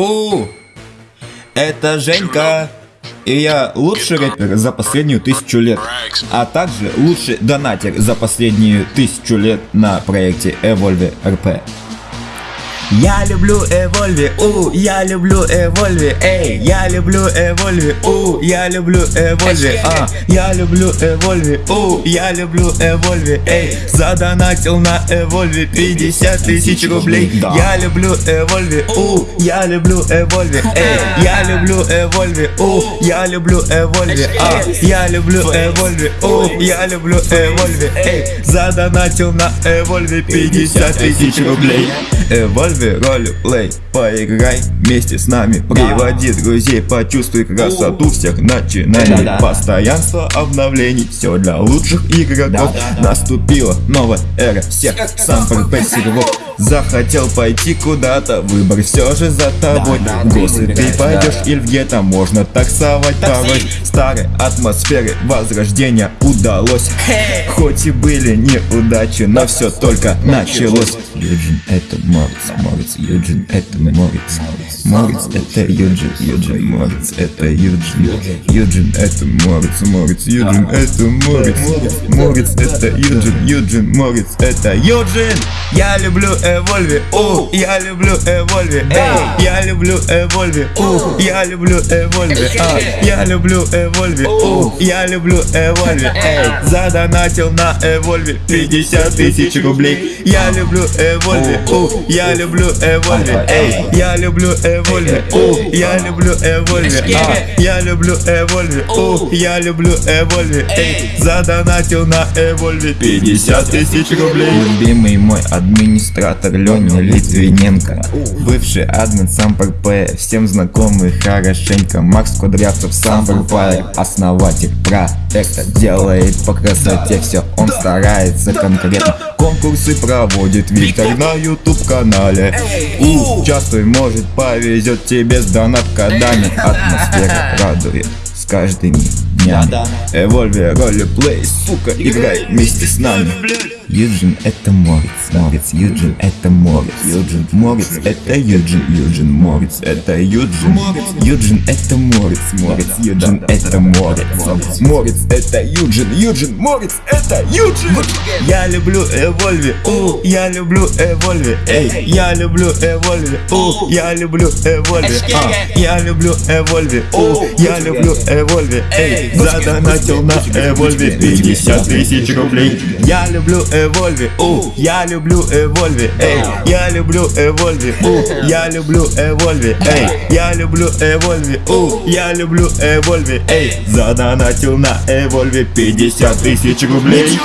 У, это Женька. И я лучший рэпер за последнюю тысячу лет, а также лучший донатер за последнюю тысячу лет на проекте Evolve RP. Я люблю Эвольви, у, я люблю Эвольви, эй, я люблю Эвольви, у, я люблю Эвольви, а, я люблю Эвольви, у, я люблю Эвольви, эй, задонатил на Эвольви 50 тысяч рублей. Я люблю Эвольви, у, я люблю Эвольви, эй, я люблю Эвольви, у, я люблю Эвольви, а, я люблю Эвольви, у, я люблю Эвольви, эй, задонатил на Эвольви 50 тысяч рублей. Эвольви ролеплей Поиграй вместе с нами. Приводи друзей, почувствуй красоту всех начинаний. Постоянство обновлений, все для лучших игроков. Наступила новая эра всех сам серверов Захотел пойти куда-то, выбор все же за тобой. Госы ты пойдешь или где-то можно таксовать. Порой Старой атмосферы возрождения удалось. Хоть и были неудачи, но все только началось. Юджин это Морец, Морец, Юджин это Морец. Морец это Юджин, Юджин, Морец это Юджин. Юджин это Морец, Морец, Юджин это Морец. Морец это Юджин, Юджин, Морец это Юджин. Я люблю Эвольви, у, я люблю Эвольви, эй, я люблю Эвольви, у, я люблю Эвольви, а, я люблю Эвольви, у, я люблю Эвольви, эй, задонатил на Эвольви 50 тысяч рублей. Я люблю Эвольви, у, я люблю Эвольви, эй, я люблю Эвольви, у, я люблю Эвольви, а, я люблю Эвольви, у, я люблю Эвольви, эй, задонатил на Эвольви 50 тысяч рублей. Любимый мой администратор автор Леня Литвиненко. Бывший админ сам ПРП, всем знакомый хорошенько. Макс Кудрявцев сам Файр, основатель проекта Делает по красоте все, он старается конкретно. Конкурсы проводит Виктор на YouTube канале Участвуй, может повезет тебе с донат кодами Атмосфера радует с каждыми днями Эвольве, ролеплей, сука, играй вместе с нами. Юджин это Морец, Морец, Юджин это Морец, Юджин, Морец это Юджин, Юджин, Морец это Юджин, Юджин это Морец, Морец, Юджин это Морец, Морец это Юджин, Юджин, Морец это Юджин. Я люблю Эвольви, у, я люблю Эвольви, эй, я люблю Эвольви, у, я люблю Эвольви, а, я люблю Эвольви, у, я люблю Эвольви, эй, задонатил на Эвольви 50 тысяч рублей. Я люблю Эвольви. У, я люблю Эвольви, эй, я люблю Эвольви, у, я люблю Эвольви, эй, я люблю Эвольви, у, я люблю Эвольви, эй, задонатил на Эвольви 50 тысяч рублей.